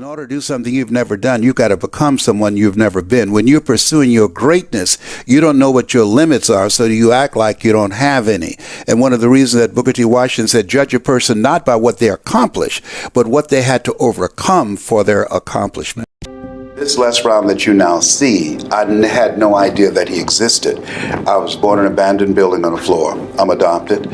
In order to do something you've never done, you've got to become someone you've never been. When you're pursuing your greatness, you don't know what your limits are, so you act like you don't have any. And one of the reasons that Booker T. Washington said, judge a person not by what they accomplish, but what they had to overcome for their accomplishment. This Les Brown that you now see, I had no idea that he existed. I was born in an abandoned building on the floor. I'm adopted.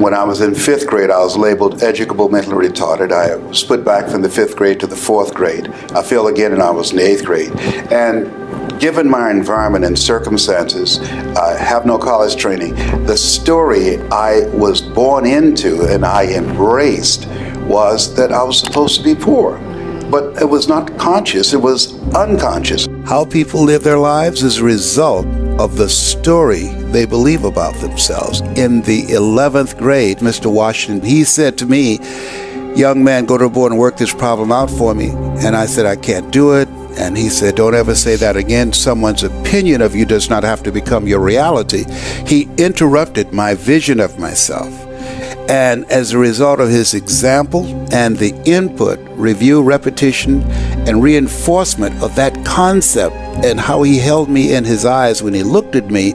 When I was in fifth grade, I was labeled educable mentally retarded. I was put back from the fifth grade to the fourth grade. I failed again and I was in eighth grade. And given my environment and circumstances, I have no college training. The story I was born into and I embraced was that I was supposed to be poor but it was not conscious, it was unconscious. How people live their lives is a result of the story they believe about themselves. In the 11th grade, Mr. Washington, he said to me, young man, go to the board and work this problem out for me. And I said, I can't do it. And he said, Don't ever say that again. Someone's opinion of you does not have to become your reality. He interrupted my vision of myself. And as a result of his example and the input, review, repetition, and reinforcement of that concept and how he held me in his eyes when he looked at me,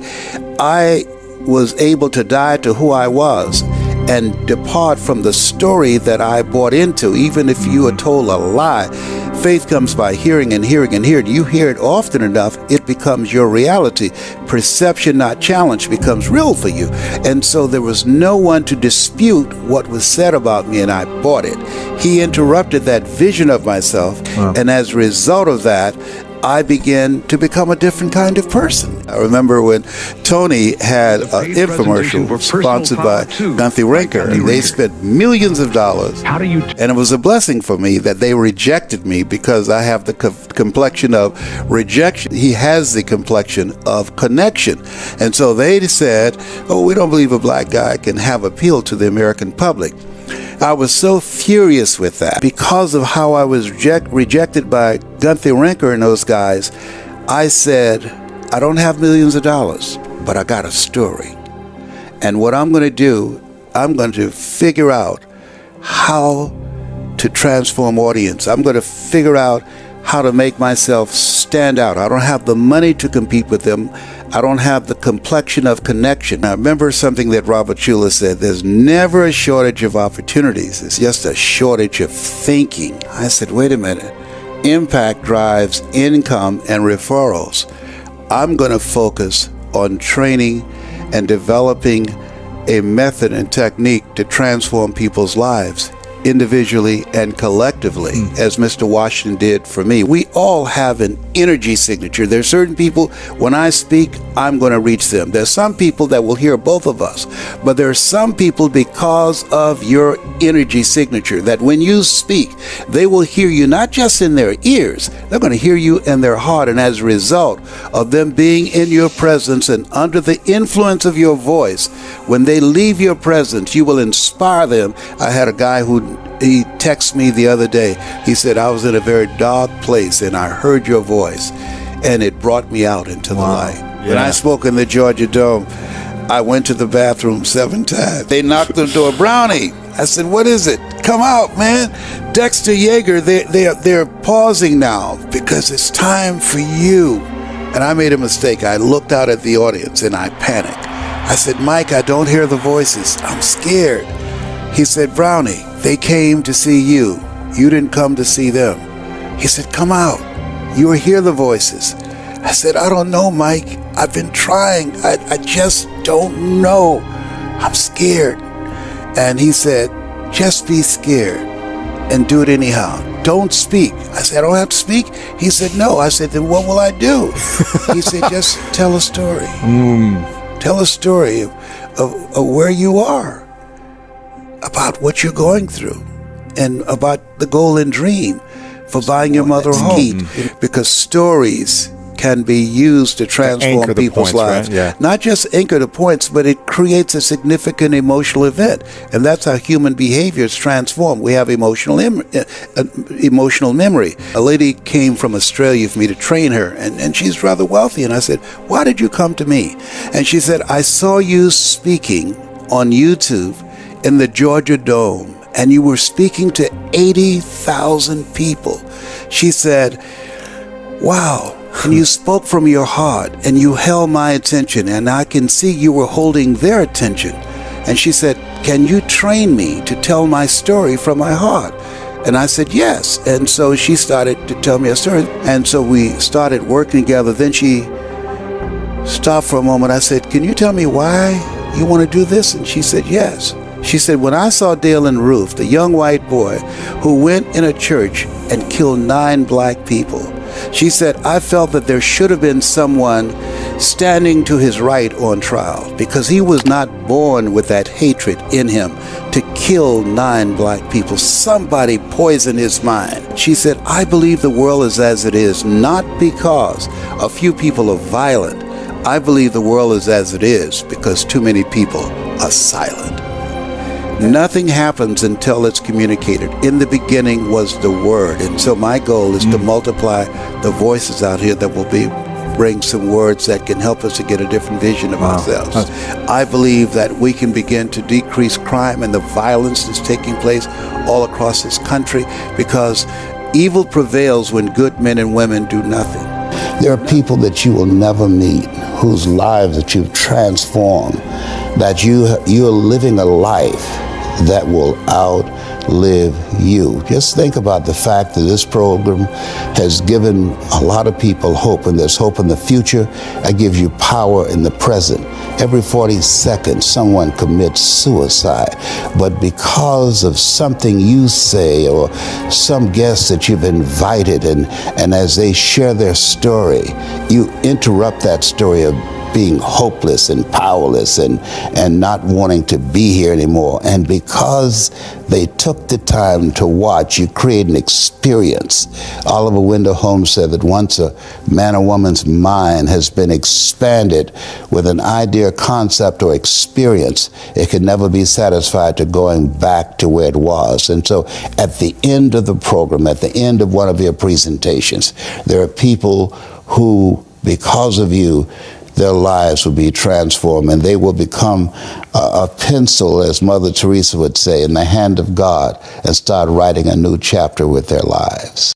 I was able to die to who I was and depart from the story that I bought into, even if you are told a lie Faith comes by hearing and hearing and hearing. You hear it often enough, it becomes your reality. Perception, not challenge, becomes real for you. And so there was no one to dispute what was said about me, and I bought it. He interrupted that vision of myself, wow. and as a result of that, I began to become a different kind of person. I remember when Tony had an infomercial sponsored by Guthy-Renker, and they spent millions of dollars. How do you? and it was a blessing for me that they rejected me because I have the co complexion of rejection. He has the complexion of connection, and so they said, "Oh, we don't believe a black guy can have appeal to the American public." I was so furious with that because of how I was reject, rejected by Guthy-Renker and those guys. I said, I don't have millions of dollars, but I got a story. And what I'm going to do, I'm going to figure out how to transform audience. I'm going to figure out how to make myself stand out. I don't have the money to compete with them. I don't have the complexion of connection. I remember something that Robert Schuller said there's never a shortage of opportunities, it's just a shortage of thinking. I said, wait a minute. Impact drives income and referrals. I'm going to focus on training and developing a method and technique to transform people's lives individually and collectively, mm. as Mr. Washington did for me. We all have an energy signature. There's certain people, when I speak, I'm going to reach them. There's some people that will hear both of us, but there are some people because of your energy signature that when you speak, they will hear you not just in their ears, they're going to hear you in their heart. And as a result of them being in your presence and under the influence of your voice, when they leave your presence, you will inspire them. I had a guy who he texted me the other day. He said, I was in a very dark place and I heard your voice and it brought me out into wow. the light. Yeah. When I spoke in the Georgia Dome, I went to the bathroom seven times. They knocked on the door, Brownie. I said, what is it? Come out, man. Dexter Yager, they, they're, they're pausing now because it's time for you. And I made a mistake. I looked out at the audience and I panicked. I said, Mike, I don't hear the voices. I'm scared. He said, Brownie, they came to see you. You didn't come to see them. He said, Come out. You will hear the voices. I said, I don't know, Mike. I've been trying. I, I just don't know. I'm scared. And he said, Just be scared and do it anyhow. Don't speak. I said, I don't have to speak. He said, No. I said, Then what will I do? he said, Just tell a story. Mm. Tell a story of, of, of where you are about what you're going through and about the goal and dream for buying your mother a home. Mm-hmm. Because stories can be used to transform to people's points, lives. Right? Yeah. Not just anchor the points, but it creates a significant emotional event. And that's how human behavior is transformed. We have emotional, em- uh, uh, emotional memory. A lady came from Australia for me to train her, and, and she's rather wealthy. And I said, Why did you come to me? And she said, I saw you speaking on YouTube in the Georgia Dome and you were speaking to 80,000 people She said, Wow. And you spoke from your heart and you held my attention, and I can see you were holding their attention. And she said, Can you train me to tell my story from my heart? And I said, Yes. And so she started to tell me a story. And so we started working together. Then she stopped for a moment. I said, Can you tell me why you want to do this? And she said, Yes. She said, When I saw Dylann Roof, the young white boy who went in a church and killed nine black people, she said, I felt that there should have been someone standing to his right on trial because he was not born with that hatred in him to kill nine black people. Somebody poisoned his mind. She said, I believe the world is as it is, not because a few people are violent. I believe the world is as it is because too many people are silent. Nothing happens until it's communicated. In the beginning was the Word. And so my goal is mm. to multiply the voices out here that will be bring some words that can help us to get a different vision of wow. ourselves. I believe that we can begin to decrease crime and the violence that's taking place all across this country because evil prevails when good men and women do nothing. There are people that you will never meet whose lives that you've transformed, that you, you're living a life that will outlive you. Just think about the fact that this program has given a lot of people hope, and there's hope in the future. It gives you power in the present. Every 40 seconds, someone commits suicide. But because of something you say or some guest that you've invited, and, and as they share their story, you interrupt that story of being hopeless and powerless and, and not wanting to be here anymore. And because they took the time to watch, you create an experience. Oliver Wendell Holmes said that once a man or woman's mind has been expanded with an idea, concept, or experience, it can never be satisfied to going back to where it was. And so at the end of the program, at the end of one of your presentations, there are people who, because of you, their lives will be transformed and they will become a, a, pencil, as Mother Teresa would say, in the hand of God and start writing a new chapter with their lives.